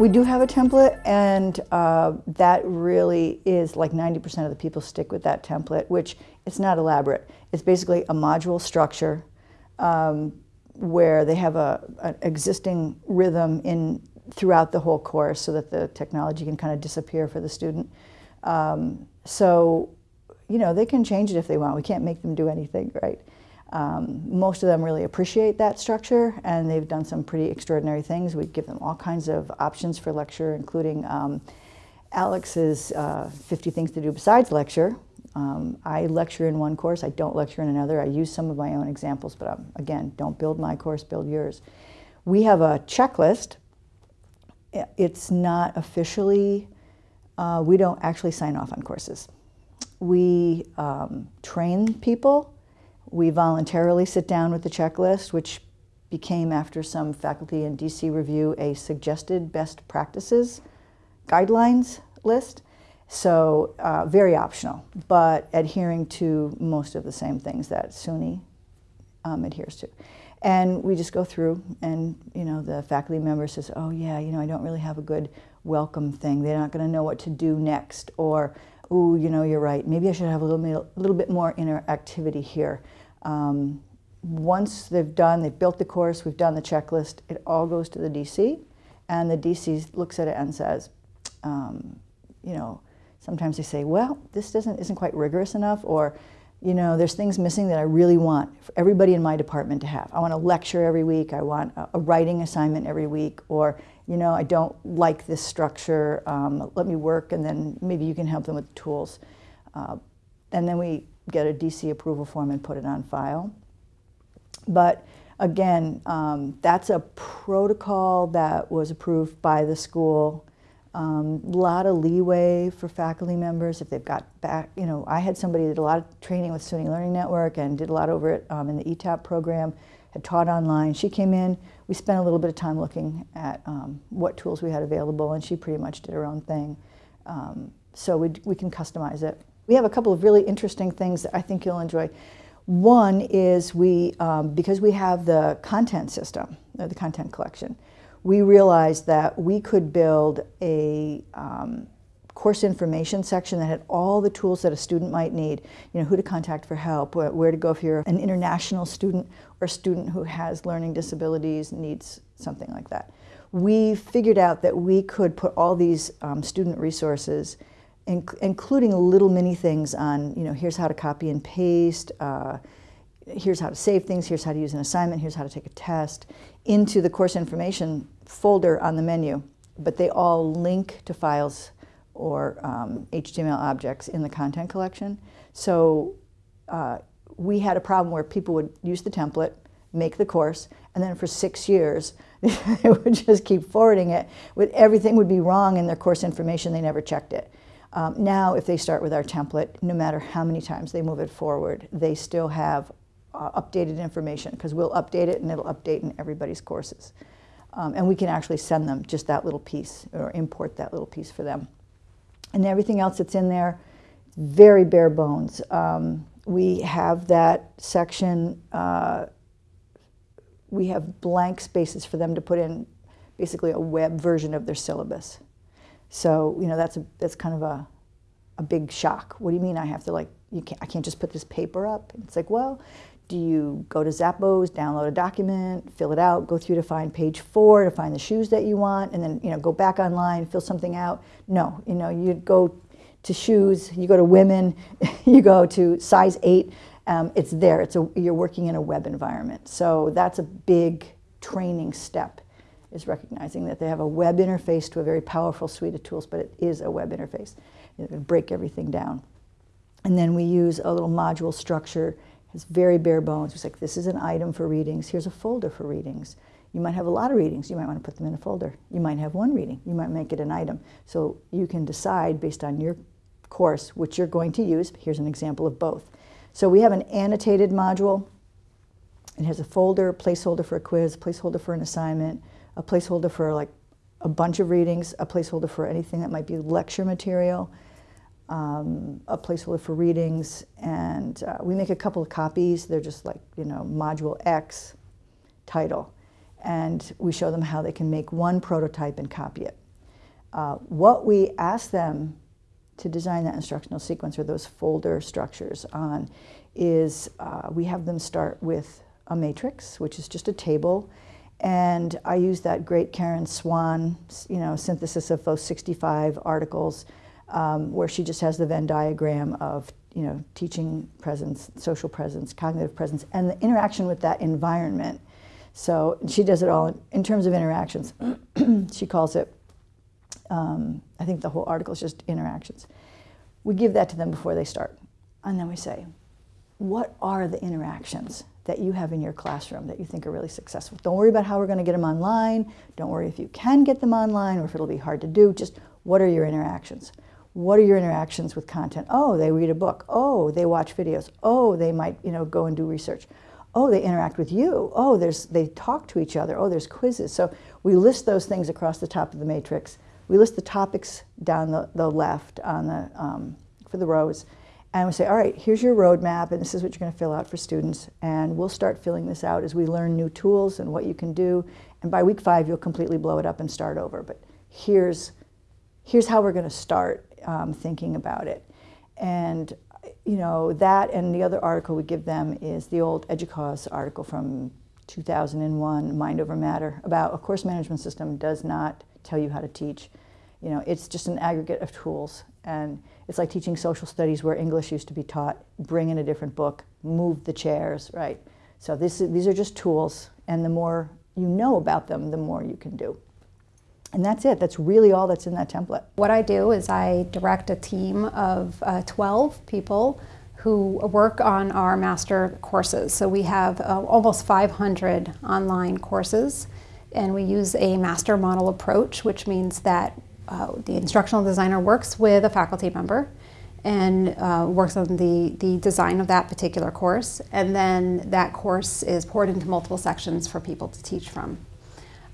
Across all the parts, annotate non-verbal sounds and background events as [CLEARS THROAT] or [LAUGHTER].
We do have a template, and uh, that really is like 90% of the people stick with that template, which it's not elaborate. It's basically a module structure um, where they have a, an existing rhythm in throughout the whole course so that the technology can kind of disappear for the student. Um, so, you know, they can change it if they want. We can't make them do anything, right? Um, most of them really appreciate that structure and they've done some pretty extraordinary things. We give them all kinds of options for lecture, including um, Alex's uh, 50 Things to Do Besides Lecture. Um, I lecture in one course, I don't lecture in another. I use some of my own examples, but um, again, don't build my course, build yours. We have a checklist. It's not officially, uh, we don't actually sign off on courses. We um, train people we voluntarily sit down with the checklist, which became, after some faculty and DC review, a suggested best practices guidelines list. So uh, very optional, but adhering to most of the same things that SUNY um, adheres to. And we just go through and, you know, the faculty member says, oh yeah, you know, I don't really have a good welcome thing. They're not going to know what to do next. Or, oh, you know, you're right. Maybe I should have a little, a little bit more interactivity here. Um, once they've done, they've built the course, we've done the checklist, it all goes to the DC, and the DC looks at it and says, um, you know, sometimes they say, well, this doesn't, isn't quite rigorous enough, or, you know, there's things missing that I really want everybody in my department to have. I want a lecture every week, I want a, a writing assignment every week, or, you know, I don't like this structure, um, let me work, and then maybe you can help them with the tools. Uh, and then we get a DC approval form and put it on file. But again, um, that's a protocol that was approved by the school. A um, lot of leeway for faculty members if they've got back, you know, I had somebody that did a lot of training with SUNY Learning Network and did a lot over it um, in the ETAP program, had taught online. She came in, we spent a little bit of time looking at um, what tools we had available and she pretty much did her own thing. Um, so we, we can customize it. We have a couple of really interesting things that I think you'll enjoy. One is we, um, because we have the content system, uh, the content collection, we realized that we could build a um, course information section that had all the tools that a student might need, you know, who to contact for help, where to go if you're an international student or a student who has learning disabilities, needs something like that. We figured out that we could put all these um, student resources inc including little mini things on, you know, here's how to copy and paste, uh, here's how to save things, here's how to use an assignment, here's how to take a test, into the course information folder on the menu. But they all link to files or um, HTML objects in the content collection. So uh, we had a problem where people would use the template, make the course, and then for six years, [LAUGHS] they would just keep forwarding it with everything would be wrong in their course information, they never checked it. Um, now, if they start with our template, no matter how many times they move it forward, they still have uh, updated information because we'll update it and it'll update in everybody's courses. Um, and we can actually send them just that little piece or import that little piece for them. And everything else that's in there, very bare bones. Um, we have that section, uh, we have blank spaces for them to put in basically a web version of their syllabus. So, you know, that's, a, that's kind of a, a big shock. What do you mean I have to like, you can't, I can't just put this paper up? It's like, well, do you go to Zappos, download a document, fill it out, go through to find page four to find the shoes that you want, and then, you know, go back online, fill something out? No, you know, you go to shoes, you go to women, [LAUGHS] you go to size eight, um, it's there. It's a, you're working in a web environment. So that's a big training step is recognizing that they have a web interface to a very powerful suite of tools, but it is a web interface. It break everything down. And then we use a little module structure. It's very bare bones. It's like, this is an item for readings. Here's a folder for readings. You might have a lot of readings. You might want to put them in a folder. You might have one reading. You might make it an item. So you can decide based on your course which you're going to use. Here's an example of both. So we have an annotated module. It has a folder, placeholder for a quiz, placeholder for an assignment, a placeholder for like a bunch of readings, a placeholder for anything that might be lecture material, um, a placeholder for readings, and uh, we make a couple of copies. They're just like, you know, module X title. And we show them how they can make one prototype and copy it. Uh, what we ask them to design that instructional sequence or those folder structures on is uh, we have them start with a matrix, which is just a table, and I use that great Karen Swan, you know, synthesis of those 65 articles, um, where she just has the Venn diagram of, you know, teaching presence, social presence, cognitive presence, and the interaction with that environment. So she does it all in, in terms of interactions. [CLEARS THROAT] she calls it, um, I think the whole article is just interactions. We give that to them before they start. And then we say, what are the interactions that you have in your classroom that you think are really successful? Don't worry about how we're going to get them online. Don't worry if you can get them online or if it'll be hard to do. Just what are your interactions? What are your interactions with content? Oh, they read a book. Oh, they watch videos. Oh, they might, you know, go and do research. Oh, they interact with you. Oh, there's, they talk to each other. Oh, there's quizzes. So we list those things across the top of the matrix. We list the topics down the, the left on the, um, for the rows. And we say, all right, here's your roadmap, and this is what you're going to fill out for students. And we'll start filling this out as we learn new tools and what you can do. And by week five, you'll completely blow it up and start over. But here's, here's how we're going to start um, thinking about it. And you know, that and the other article we give them is the old EDUCAUSE article from 2001, Mind Over Matter, about a course management system does not tell you how to teach. You know, it's just an aggregate of tools. And it's like teaching social studies where English used to be taught. Bring in a different book, move the chairs, right? So this, these are just tools, and the more you know about them, the more you can do. And that's it. That's really all that's in that template. What I do is I direct a team of uh, 12 people who work on our master courses. So we have uh, almost 500 online courses and we use a master model approach, which means that uh, the instructional designer works with a faculty member and uh, works on the, the design of that particular course. And then that course is poured into multiple sections for people to teach from.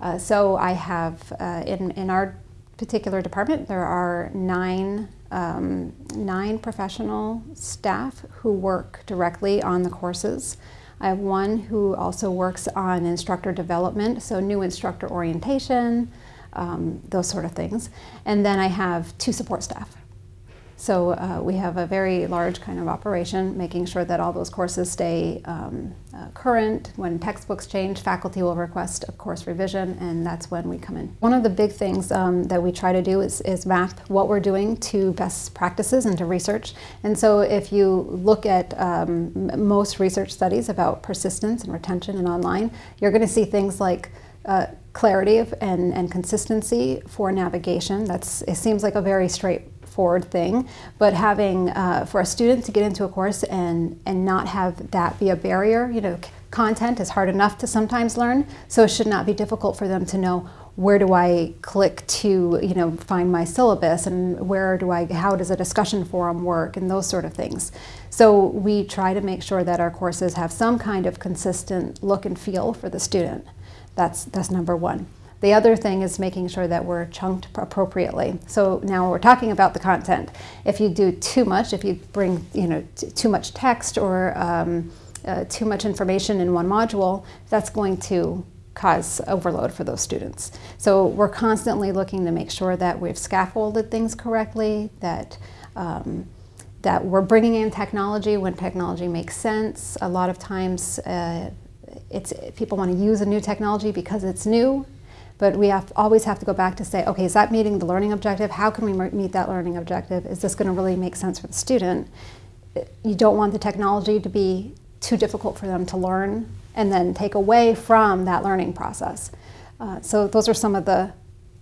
Uh, so I have, uh, in, in our particular department, there are nine, um, nine professional staff who work directly on the courses. I have one who also works on instructor development, so new instructor orientation, um, those sort of things. And then I have two support staff. So uh, we have a very large kind of operation, making sure that all those courses stay um, uh, current. When textbooks change, faculty will request a course revision, and that's when we come in. One of the big things um, that we try to do is, is, map what we're doing to best practices and to research. And so if you look at um, most research studies about persistence and retention and online, you're going to see things like uh, clarity and, and consistency for navigation. That's, it seems like a very straightforward thing, but having uh, for a student to get into a course and and not have that be a barrier, you know, content is hard enough to sometimes learn, so it should not be difficult for them to know where do I click to, you know, find my syllabus and where do I, how does a discussion forum work and those sort of things. So we try to make sure that our courses have some kind of consistent look and feel for the student. That's, that's number one. The other thing is making sure that we're chunked appropriately. So now we're talking about the content. If you do too much, if you bring you know too much text or um, uh, too much information in one module, that's going to cause overload for those students. So we're constantly looking to make sure that we've scaffolded things correctly, that um, that we're bringing in technology when technology makes sense. A lot of times, uh, it's people want to use a new technology because it's new, but we have, always have to go back to say, okay, is that meeting the learning objective? How can we meet that learning objective? Is this going to really make sense for the student? You don't want the technology to be too difficult for them to learn and then take away from that learning process. Uh, so those are some of the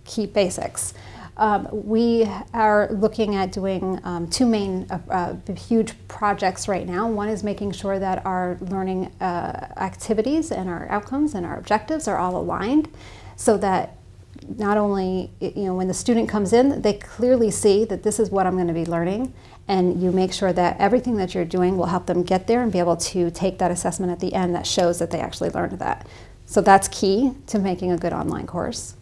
key basics. Um, we are looking at doing um, two main uh, uh, huge projects right now. One is making sure that our learning uh, activities and our outcomes and our objectives are all aligned so that not only, you know, when the student comes in, they clearly see that this is what I'm going to be learning, and you make sure that everything that you're doing will help them get there and be able to take that assessment at the end that shows that they actually learned that. So that's key to making a good online course.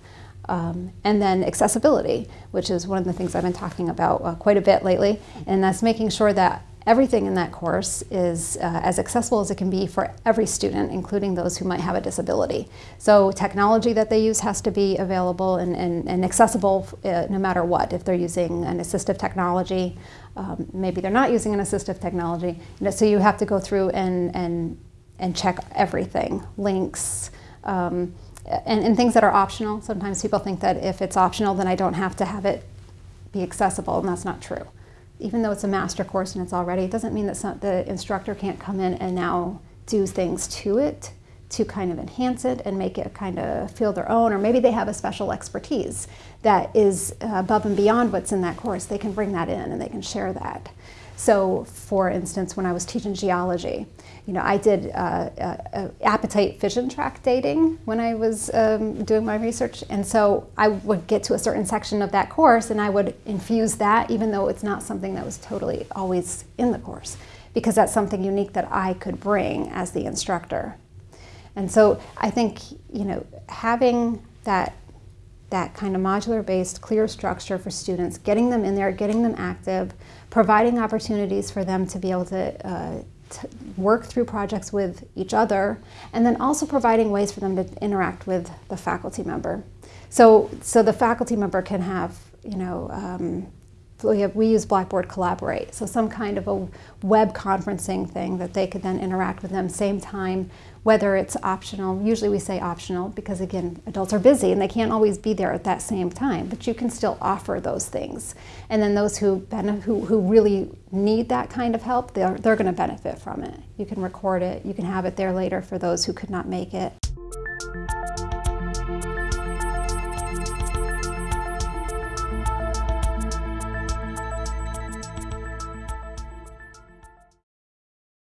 Um, and then accessibility, which is one of the things I've been talking about uh, quite a bit lately, and that's making sure that everything in that course is uh, as accessible as it can be for every student, including those who might have a disability. So technology that they use has to be available and, and, and accessible uh, no matter what. If they're using an assistive technology, um, maybe they're not using an assistive technology. So you have to go through and, and, and check everything, links, um, and, and things that are optional. Sometimes people think that if it's optional, then I don't have to have it be accessible, and that's not true even though it's a master course and it's already, it doesn't mean that some, the instructor can't come in and now do things to it to kind of enhance it and make it kind of feel their own, or maybe they have a special expertise that is above and beyond what's in that course. They can bring that in and they can share that. So, for instance, when I was teaching geology, you know, I did uh, uh, uh, apatite fission track dating when I was um, doing my research, and so I would get to a certain section of that course, and I would infuse that, even though it's not something that was totally always in the course, because that's something unique that I could bring as the instructor. And so I think you know having that that kind of modular based clear structure for students, getting them in there, getting them active, providing opportunities for them to be able to, uh, to, work through projects with each other, and then also providing ways for them to interact with the faculty member. So, so the faculty member can have, you know, um, we, have, we use Blackboard Collaborate, so some kind of a web conferencing thing that they could then interact with them same time, whether it's optional. Usually we say optional because again, adults are busy and they can't always be there at that same time, but you can still offer those things. And then those who, who, who really need that kind of help, they're, they're going to benefit from it. You can record it, you can have it there later for those who could not make it.